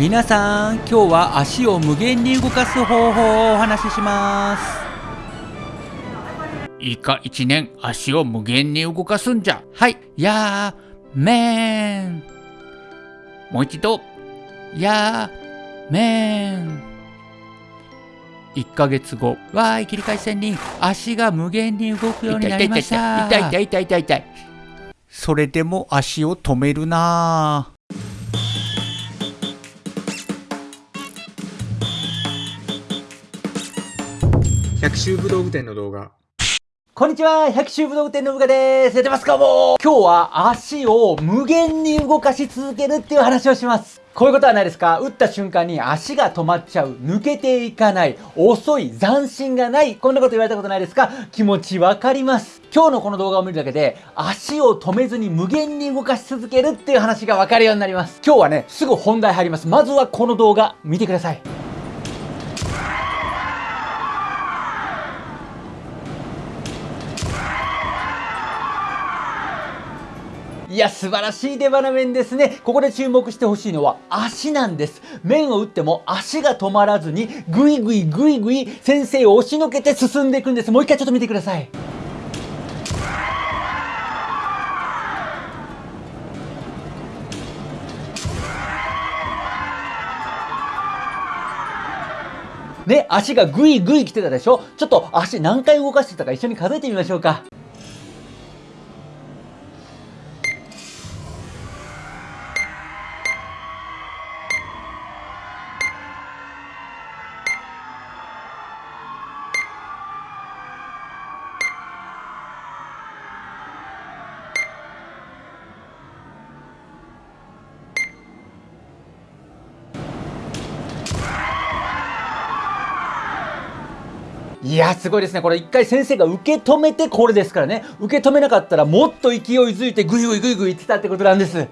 皆さん今日は足を無限に動かす方法をお話しします。いいか一年足を無限に動かすんじゃ。はい。やーめん。もう一度。やーめん。1ヶ月後。わーい切り替え線に。足が無限に動くようになりました。痛い痛い痛い痛い痛いそれでも足を止めるな百秋武道具店の動画。こんにちは百秋武道具店の部下です。やってますかも今日は足を無限に動かし続けるっていう話をします。こういうことはないですか。打った瞬間に足が止まっちゃう、抜けていかない、遅い、斬新がない、こんなこと言われたことないですか。気持ちわかります。今日のこの動画を見るだけで、足を止めずに無限に動かし続けるっていう話がわかるようになります。今日はね、すぐ本題入ります。まずはこの動画、見てください。いや、素晴らしい出花面ですね。ここで注目してほしいのは足なんです。面を打っても足が止まらずに、ぐいぐいぐいぐい先生を押しのけて進んでいくんです。もう一回ちょっと見てください。ね、足がぐいぐい来てたでしょ？ちょっと足何回動かしてたか一緒に数えてみましょうか。いやすごいですね。これ一回先生が受け止めてこれですからね。受け止めなかったらもっと勢いづいてグイグイグイグイ言ってたってことなんです。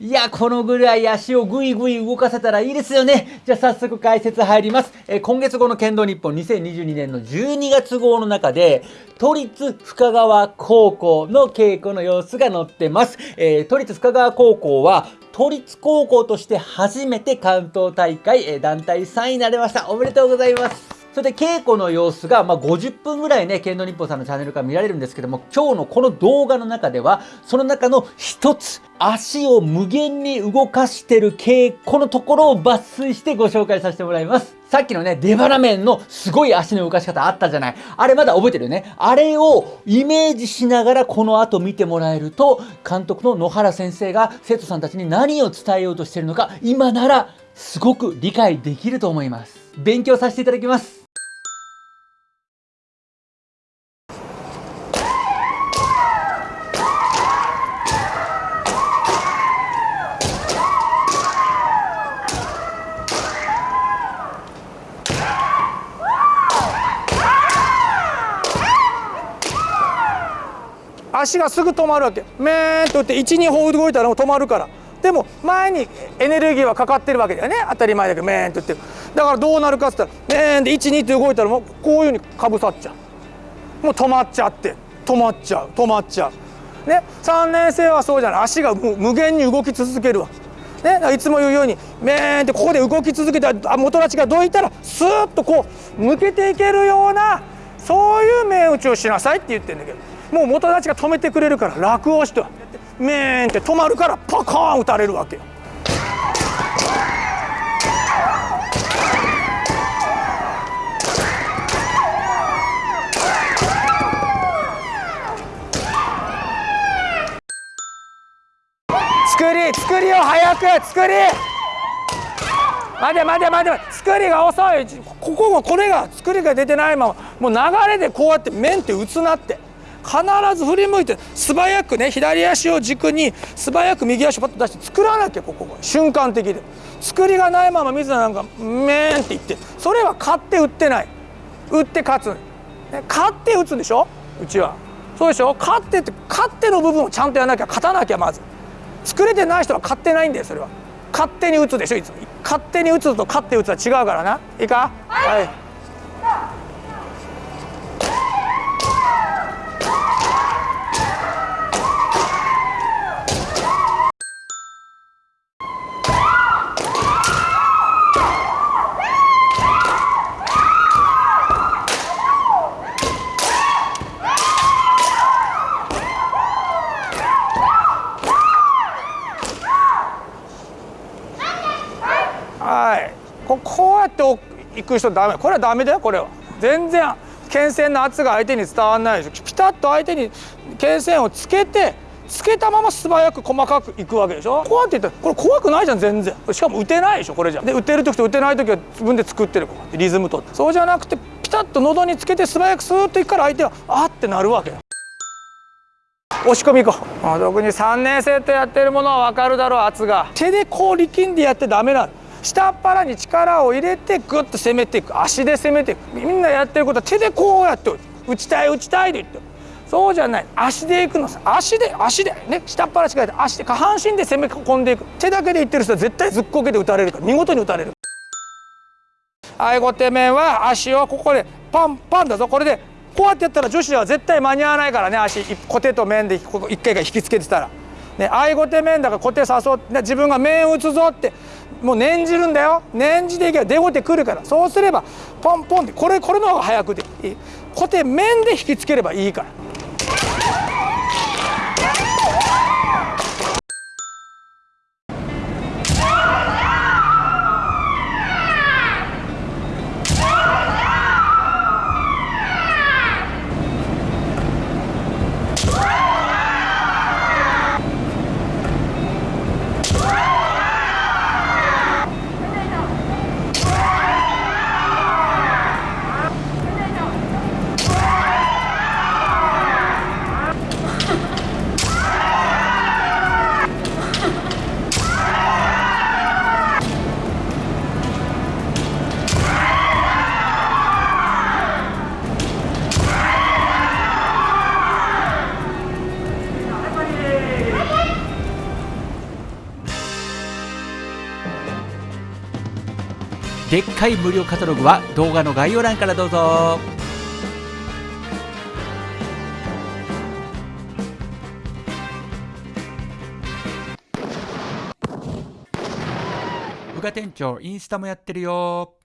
いや、このぐらい足をぐいぐい動かせたらいいですよね。じゃあ早速解説入ります。え今月号の剣道日本2022年の12月号の中で、都立深川高校の稽古の様子が載ってます。えー、都立深川高校は都立高校として初めて関東大会、え団体3位になれました。おめでとうございます。それで稽古の様子が、まあ、50分ぐらいね、剣道日本さんのチャンネルから見られるんですけども、今日のこの動画の中では、その中の一つ、足を無限に動かしてる稽古のところを抜粋してご紹介させてもらいます。さっきのね、出腹面のすごい足の動かし方あったじゃない。あれまだ覚えてるよね。あれをイメージしながらこの後見てもらえると、監督の野原先生が生徒さんたちに何を伝えようとしてるのか、今ならすごく理解できると思います。勉強させていただきます。足がすぐ止まるわけ。メーンと打って12歩動いたらもう止まるから。でも前にエネルギーはかかってるわけだよね。当たり前だけどメーンと打ってる。だからどうなるかっつったらメーンで12って動いたらもうこういうふうにかぶさっちゃう。もう止まっちゃって止まっちゃう止まっちゃう。ね。3年生はそうじゃない。足が無限に動き続けるわ。ね、いつも言うようにメーンってここで動き続けたら元立ちがどいたらスーッとこう抜けていけるようなそういう面打ちをしなさいって言ってるんだけど。もう元立ちが止めてくれるから楽をしてメーンって止まるからパカーン打たれるわけよ。作り作りを早く作り。待て待て待て作りが遅い。ここもこれが作りが出てないままもう流れでこうやって面って打つなって。必ず振り向いて素早くね左足を軸に素早く右足をパッと出して作らなきゃここ瞬間的で作りがないまま水田なんかメーンって言って。それは勝って打ってない。打って勝つ、ね、勝って打つんでしょ？うちは。そうでしょ？勝ってって勝っての部分をちゃんとやらなきゃ勝たなきゃまず。作れてない人は勝ってないんだよそれは。勝手に打つでしょいつも。勝手に打つと勝って打つは違うからな。いいか？はい、はい行く人ダメ。これはダメだよこれは。全然牽線の圧が相手に伝わらないでしょ。ピタッと相手に牽線をつけてつけたまま素早く細かくいくわけでしょ。こうやって言ったらこれ怖くないじゃん全然。しかも打てないでしょこれじゃ。で打てる時と打てない時は自分で作ってるこうリズム取って。そうじゃなくてピタッと喉につけて素早くスーッといくから相手はあってなるわけよ。押し込み行こう。特に3年生とやってるものは分かるだろう圧が。手でこう力んでやってダメなの。下っ腹に力を入れてグッと攻めていく。足で攻めていく。みんなやってることは手でこうやって打ちたい打ちたいで言って。そうじゃない。足で行くのさ。足で足で。ね。下っ腹力入れて足で。下半身で攻め込んでいく。手だけで言ってる人は絶対ずっこけで打たれるから。見事に打たれる。愛護手面は足をここでパンパンだぞ。これでこうやってやったら女子は絶対間に合わないからね。足小手と面でここ一回が引きつけてたら。ね、愛護手面だから小手誘って自分が面打つぞってもう念じるんだよ。念じていけば出後手来るから。そうすればポンポンってこれこれの方が早くていい。小手面で引きつければいいから。でっかい無料カタログは動画の概要欄からどうぞ。部下店長インスタもやってるよ。